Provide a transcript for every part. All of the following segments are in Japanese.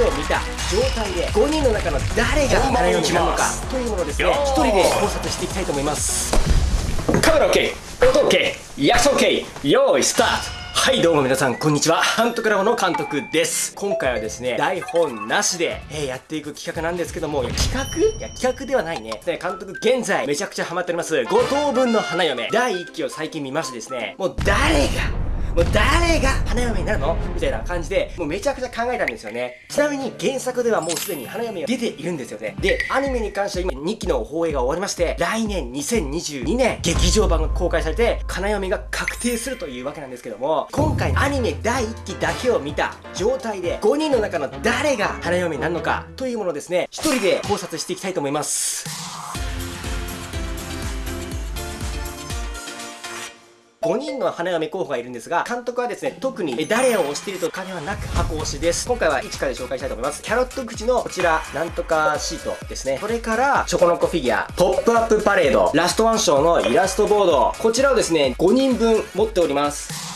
けを見た状態で5人の中の誰が花嫁なのかというものをですね。1人で考察していきたいと思います。カメラ OK 音 OK 役者 OK 用意スタート。はいどうも皆さんこんにちは。ハントクラブの監督です。今回はですね台本なしで、えー、やっていく企画なんですけども企画？いや企画ではないね。ね監督現在めちゃくちゃハマっております。五等分の花嫁。第1期を最近見ましてですねもう誰がもう誰が花嫁になるのみたいな感じで、もうめちゃくちゃ考えたんですよね。ちなみに原作ではもうすでに花嫁が出ているんですよね。で、アニメに関しては今2期の放映が終わりまして、来年2022年劇場版が公開されて、花嫁が確定するというわけなんですけども、今回アニメ第1期だけを見た状態で、5人の中の誰が花嫁になるのかというものをですね、1人で考察していきたいと思います。5人の花嫁候補がいるんですが、監督はですね、特に誰を推しているとかではなく箱推しです。今回は1かで紹介したいと思います。キャロット口のこちら、なんとかシートですね。それから、チョコノコフィギュア、ポップアップパレード、ラストワンショーのイラストボード、こちらをですね、5人分持っております。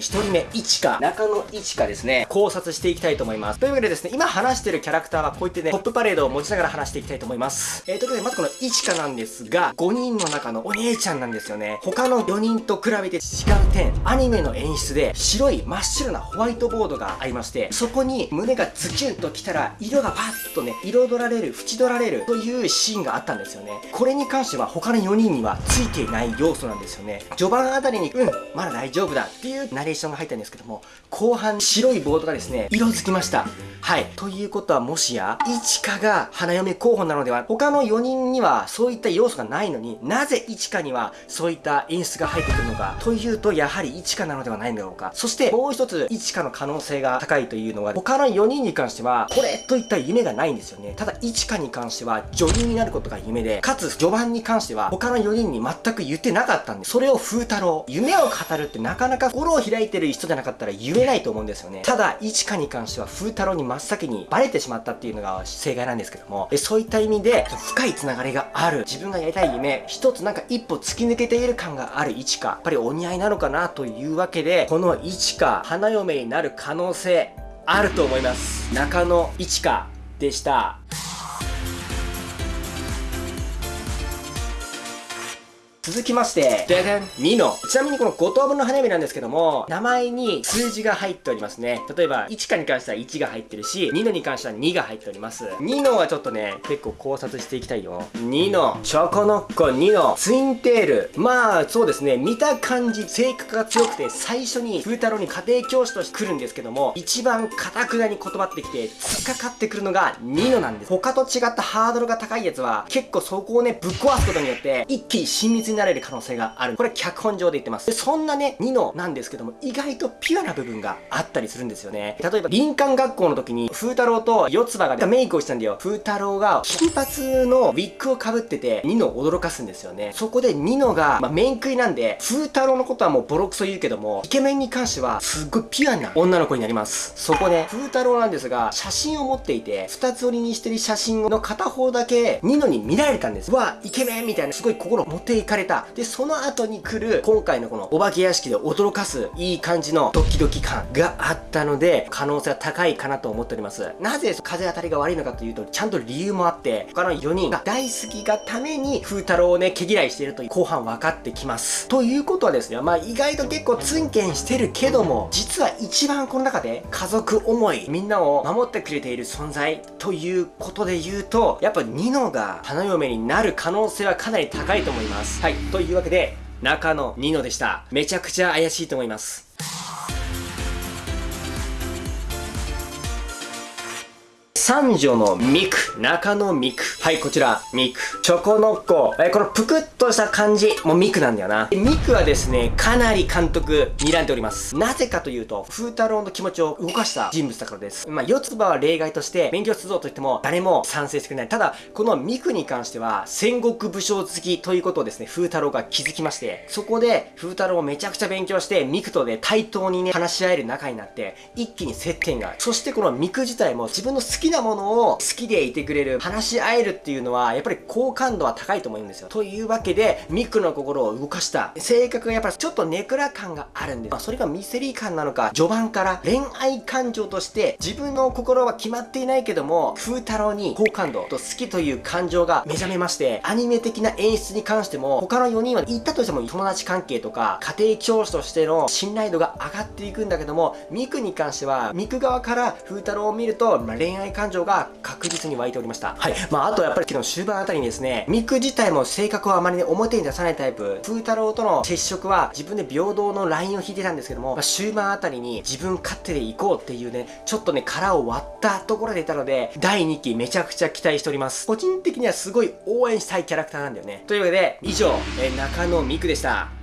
1人目、一花、中野一花ですね、考察していきたいと思います。というわけでですね、今話してるキャラクターはこういってね、トップパレードを持ちながら話していきたいと思います。えー、ということで、まずこの一花なんですが、5人の中のお姉ちゃんなんですよね。他の4人と比べて違う点、アニメの演出で白い真っ白なホワイトボードがありまして、そこに胸がズキュンときたら、色がパッとね、彩られる、縁取られるというシーンがあったんですよね。これに関しては他の4人にはついていない要素なんですよね。序盤あたりに、うん、まだ大丈夫だっていうレーションが入ったんですけども、後半白いボードがですね、色づきました。はい。ということはもしや、一花が花嫁候補なのでは、他の4人にはそういった要素がないのになぜ一花にはそういった演出が入ってくるのか、というと、やはり一花なのではないんだろうか。そしてもう一つ、一花の可能性が高いというのは、他の4人に関しては、これといった夢がないんですよね。ただ、一花に関しては、女優になることが夢で、かつ、序盤に関しては、他の4人に全く言ってなかったんで、それを風太郎、夢を語るってなかなか心を開いてる人じゃなかったら言えないと思うんですよね。ただ、一花に関しては風太郎に真っ先にバレてしまったっていうのが正解なんですけども、そういった意味で深いつながりがある、自分がやりたい夢、一つなんか一歩突き抜けている感がある一花、やっぱりお似合いなのかなというわけで、この一花、花嫁になる可能性、あると思います。中野一花でした。続きまして、ででん、2の。ちなみにこの5等分の花嫁なんですけども、名前に数字が入っておりますね。例えば、1かに関しては1が入ってるし、2のに関しては2が入っております。2のはちょっとね、結構考察していきたいよ。2の、チョコノッコ2の、ツインテール。まあ、そうですね、見た感じ、性格が強くて、最初に風太郎に家庭教師として来るんですけども、一番堅くなに断ってきて、突っかかってくるのが2のなんです。他と違ったハードルが高いやつは、結構そこをね、ぶっ壊すことによって、一気に親密になれる可能性がある。これ脚本上で言ってます。でそんなね、ニノなんですけども、意外とピュアな部分があったりするんですよね。例えば、林間学校の時に、風太郎と四つ葉がメイクをしたんだよ。風太郎が金髪のウィッグを被ってて、ニノを驚かすんですよね。そこでニノが、まあ、面食いなんで、風太郎のことはもうボロクソ言うけども、イケメンに関しては、すっごいピュアな女の子になります。そこで、風太郎なんですが、写真を持っていて、二つ折りにしてる写真の片方だけ、ニノに見られたんです。わ、イケメンみたいな、すごい心持っていかれれた。で、その後に来る、今回のこのお化け屋敷で驚かす、いい感じのドキドキ感があったので、可能性は高いかなと思っております。なぜ風当たりが悪いのかというと、ちゃんと理由もあって、他の4人が大好きがために、風太郎をね、毛嫌いしているという後半分かってきます。ということはですね、まあ意外と結構ツンケンしてるけども、実は一番この中で家族思い、みんなを守ってくれている存在ということで言うと、やっぱニノが花嫁になる可能性はかなり高いと思います。は。というわけで、中野ニノでした。めちゃくちゃ怪しいと思います。三女のミク、中野ミク。はい、こちら、ミク。チョコノッコ。えこのぷくっとした感じ、もうミクなんだよな。ミクはですね、かなり監督、睨んでおります。なぜかというと、風太郎の気持ちを動かした人物だからです。まあ、四つ葉は例外として、勉強するぞと言っても、誰も賛成してくれない。ただ、このミクに関しては、戦国武将好きということをですね、風太郎が気づきまして、そこで、風太郎をめちゃくちゃ勉強して、ミクとで対等にね、話し合える仲になって、一気に接点が。そしてこのミク自体も自分の好きななものを好きでいてくれる、話し合えるっていうのは、やっぱり好感度は高いと思うんですよ。というわけで、ミクの心を動かした。性格がやっぱちょっとネクラ感があるんです。まあ、それがミステリー感なのか、序盤から恋愛感情として自分の心は決まっていないけども、風太郎に好感度と好きという感情が目覚めまして、アニメ的な演出に関しても、他の4人は言ったとしても友達関係とか、家庭教師としての信頼度が上がっていくんだけども、ミクに関しては、ミク側から風太郎を見ると、まあ、恋愛感が確実に湧いておりました。はい。まあ、あとやっぱり昨日終盤あたりにですね、ミク自体も性格をあまりね、表に出さないタイプ、風太郎との接触は自分で平等のラインを引いてたんですけども、まあ、終盤あたりに自分勝手で行こうっていうね、ちょっとね、殻を割ったところでいたので、第2期めちゃくちゃ期待しております。個人的にはすごい応援したいキャラクターなんだよね。というわけで、以上、え中野美久でした。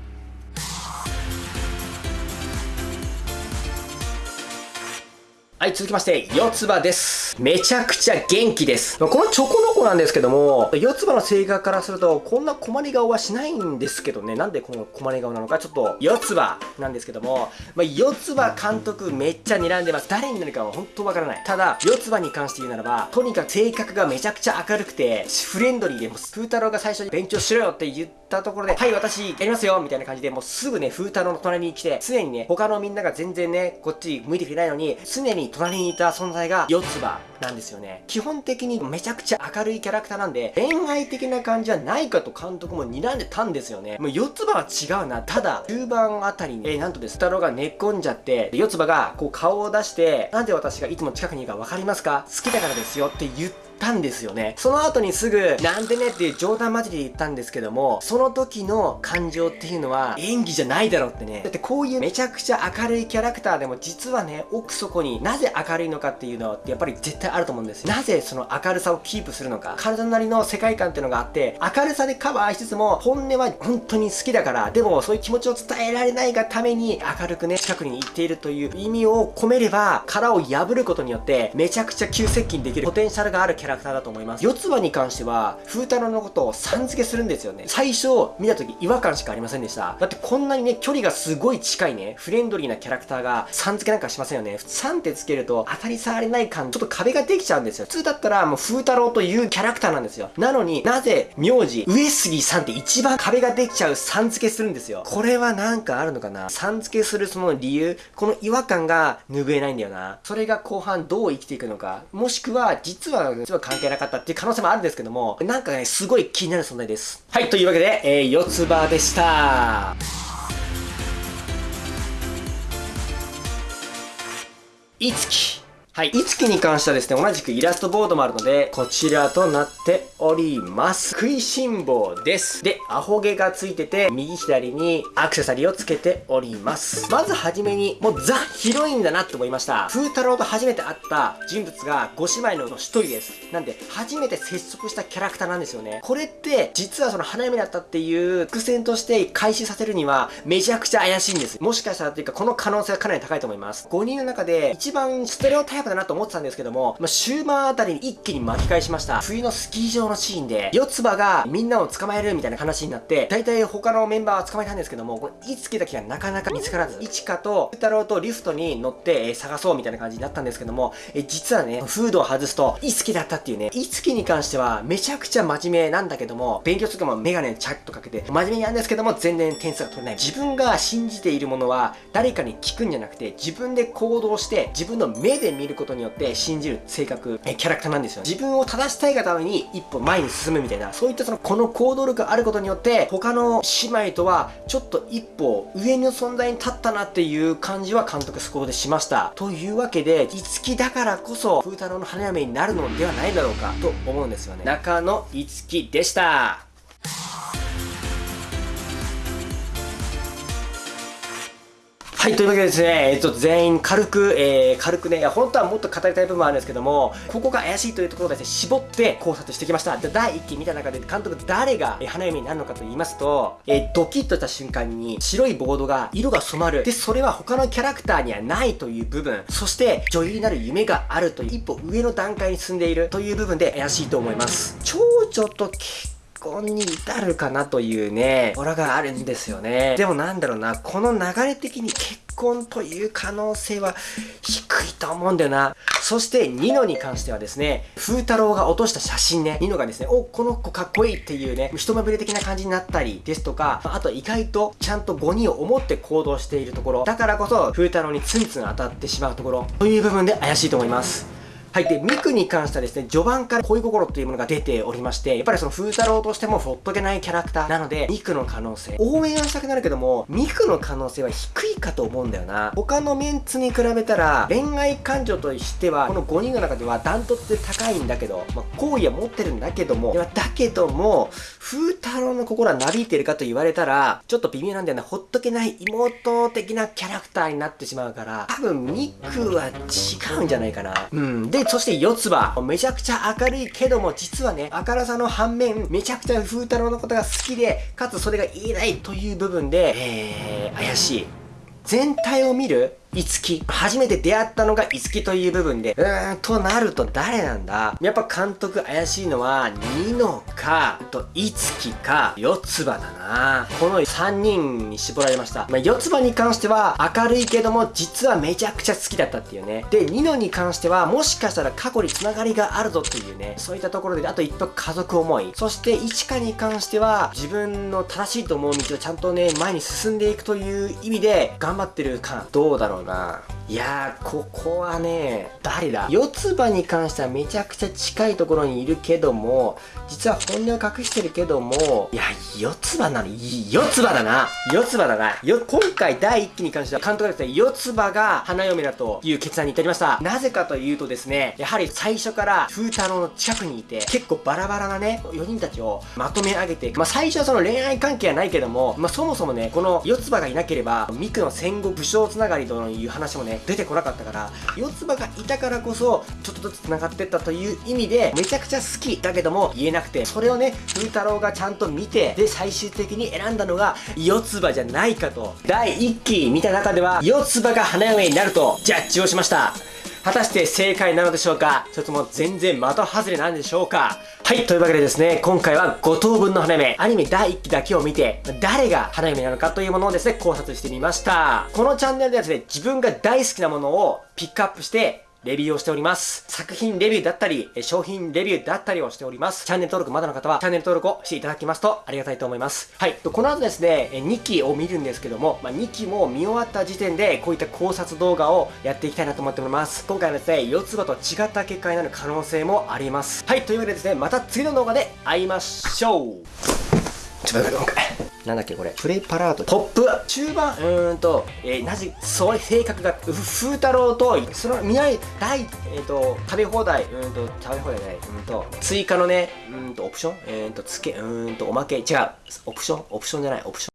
はい、続きまして、四つ葉です。めちゃくちゃ元気です。このチョコの子なんですけども、四つ葉の性格からすると、こんな困り顔はしないんですけどね、なんでこの困り顔なのか、ちょっと、四つ葉なんですけども、まあ、四つ葉監督めっちゃ睨んでます。誰になるかは本当わからない。ただ、四つ葉に関して言うならば、とにかく性格がめちゃくちゃ明るくて、フレンドリーで、もう、風太郎が最初に勉強しろよって言ったところで、はい、私、やりますよみたいな感じで、もうすぐね、風太郎の隣に来て、常にね、他のみんなが全然ね、こっち向いてくれないのに、常に隣にいた存在が四つ葉なんですよね。基本的にめちゃくちゃ明るいキャラクターなんで、恋愛的な感じはないかと監督も睨んでたんですよね。もう四つ葉は違うな。ただ、中盤あたりに、えー、なんとです、太郎が寝っ込んじゃって、四つ葉がこう顔を出して、なんで私がいつも近くにいるか分かりますか？好きだからですよって言って、たんですよね。その後にすぐ、なんでねっていう冗談交じりで言ったんですけども、その時の感情っていうのは演技じゃないだろうってね。だってこういうめちゃくちゃ明るいキャラクターでも実はね、奥底になぜ明るいのかっていうのはやっぱり絶対あると思うんですよ。なぜその明るさをキープするのか。体なりの世界観っていうのがあって、明るさでカバーしつつも、本音は本当に好きだから、でもそういう気持ちを伝えられないがために明るくね、近くに行っているという意味を込めれば、殻を破ることによって、めちゃくちゃ急接近できるポテンシャルがあるキャラャラクターだと思います。四つ葉に関しては、風太郎のことをさん付けするんですよね。最初、見た時違和感しかありませんでした。だってこんなにね、距離がすごい近いね、フレンドリーなキャラクターがさん付けなんかしませんよね。3ってつけると当たり障りない感、ちょっと壁ができちゃうんですよ。普通だったらもう風太郎というキャラクターなんですよ。なのになぜ名字、上杉さんって一番壁ができちゃうさん付けするんですよ。これはなんかあるのかな？さん付けするその理由、この違和感が拭えないんだよな。それが後半どう生きていくのか。もしくは、実は、は関係なかったっていう可能性もあるんですけども、なんかね、すごい気になる存在です。はい、というわけで、えー、四つ葉でした。いつき。はい。いつきに関してはですね、同じくイラストボードもあるので、こちらとなっております。食いしん坊です。で、アホ毛がついてて、右左にアクセサリーをつけております。まずはじめに、もうザ・ヒロインだなって思いました。風太郎と初めて会った人物が5姉妹の一人です。なんで、初めて接触したキャラクターなんですよね。これって、実はその花嫁だったっていう伏線として開始させるには、めちゃくちゃ怪しいんです。もしかしたらというか、この可能性はかなり高いと思います。5人の中で、一番ステレオタイプだなと思ってたんですけども、まあ、終盤あたりに一気に巻き返しました。冬のスキー場のシーンで、四つ葉がみんなを捕まえるみたいな話になって、大体他のメンバーは捕まえたんですけども、これ、いつきだけがなかなか見つからず、いちかと、ふたろうとリフトに乗って、えー、探そうみたいな感じになったんですけども、えー、実はね、フードを外すと、いつきだったっていうね、いつきに関しては、めちゃくちゃ真面目なんだけども、勉強とかもメガネチャッとかけて、真面目にやるんですけども、全然点数が取れない。自分が信じているものは、誰かに聞くんじゃなくて、自分で行動して、自分の目で見ることによって信じる性格、えキャラクターなんですよ。自分を正したいがために一歩前に進むみたいな、そういったその、この行動力があることによって、他の姉妹とはちょっと一歩上の存在に立ったなっていう感じは監督そこでしました。というわけで、いつきだからこそ、風太郎の花嫁になるのではないだろうかと思うんですよね。中野いつきでした。はい、というわけでですね、えっと、全員軽く、えー、軽くね、いや、本当はもっと語りたい部分はあるんですけども、ここが怪しいというところですね、絞って考察してきました。で第1期見た中で、監督誰が、え、花嫁になるのかと言いますと、えー、ドキッとした瞬間に、白いボードが、色が染まる。で、それは他のキャラクターにはないという部分、そして、女優になる夢があるという、一歩上の段階に進んでいるという部分で怪しいと思います。長女と結婚に至るかなというね、オラがあるんですよね。でもなんだろうな、この流れ的に結婚という可能性は低いと思うんだよな。そしてニノに関してはですね、風太郎が落とした写真ね、ニノがですね、お、この子かっこいいっていうね、一目惚れ的な感じになったりですとか、あと意外とちゃんと5人を思って行動しているところ、だからこそ風太郎にツンツン当たってしまうところ、という部分で怪しいと思います。はい。で、ミクに関してはですね、序盤から恋心というものが出ておりまして、やっぱりその風太郎としてもほっとけないキャラクターなので、ミクの可能性、応援はしたくなるけども、ミクの可能性は低いかと思うんだよな。他のメンツに比べたら、恋愛感情としては、この5人の中ではダントツで高いんだけど、まあ、好意は持ってるんだけども、だけども、風太郎の心はなびいてるかと言われたら、ちょっと微妙なんだよな。ほっとけない妹的なキャラクターになってしまうから、多分ミクは違うんじゃないかな。うん。で、そして四つ葉。めちゃくちゃ明るいけども、実はね、明るさの反面、めちゃくちゃ風太郎のことが好きで、かつそれが言えないという部分で、えー、怪しい。全体を見るいつき。初めて出会ったのがいつきという部分で、うーん、となると誰なんだやっぱ監督怪しいのは、ニノか、と、いつきか、四つ葉だなこの3人に絞られました。まあ、四つ葉に関しては、明るいけども、実はめちゃくちゃ好きだったっていうね。で、ニノに関しては、もしかしたら過去に繋がりがあるぞっていうね、そういったところで、あと一歩家族思い。そして、いちかに関しては、自分の正しいと思う道をちゃんとね、前に進んでいくという意味で、頑張ってる感、どうだろうないやー、ここはね、誰だ？四つ葉に関してはめちゃくちゃ近いところにいるけども、実は本音を隠してるけども、いや、四つ葉なの？いい、四つ葉だな。四つ葉だな。よ、今回第1期に関しては監督がですね、四つ葉が花嫁だという決断に至りました。なぜかというとですね、やはり最初から風太郎の近くにいて、結構バラバラなね、4人たちをまとめ上げて、まあ最初はその恋愛関係はないけども、まあそもそもね、この四つ葉がいなければ、ミクの戦後武将つながりとのいう話もね、出てこなかったから四つ葉がいたからこそちょっとずつ繋がってったという意味でめちゃくちゃ好きだけども言えなくてそれをね風太郎がちゃんと見てで最終的に選んだのが四つ葉じゃないかと。第1期見た中では四つ葉が花嫁になるとジャッジをしました。果たして正解なのでしょうか？それとも全然的外れなんでしょうか？はい、というわけでですね、今回は5等分の花嫁、アニメ第1期だけを見て、誰が花嫁なのかというものをですね、考察してみました。このチャンネルではですね、自分が大好きなものをピックアップして、レビューをしております。作品レビューだったり、商品レビューだったりをしております。チャンネル登録まだの方は、チャンネル登録をしていただきますとありがたいと思います。はい。この後ですね、2期を見るんですけども、まあ、2期も見終わった時点で、こういった考察動画をやっていきたいなと思っております。今回はですね、四つ葉と違った結果になる可能性もあります。はい。というわけでですね、また次の動画で会いましょう。ちょっと待って、なんだっけこれ。プレパラート。トップ中盤うーんと、えー、なぜそう性格が風太郎とその見合い大えっ、ー、と食べ放題うんと食べ放題ないうんと追加のねうんとオプション？えー、とつけうんとおまけ。違う。オプション？オプションじゃないオプション。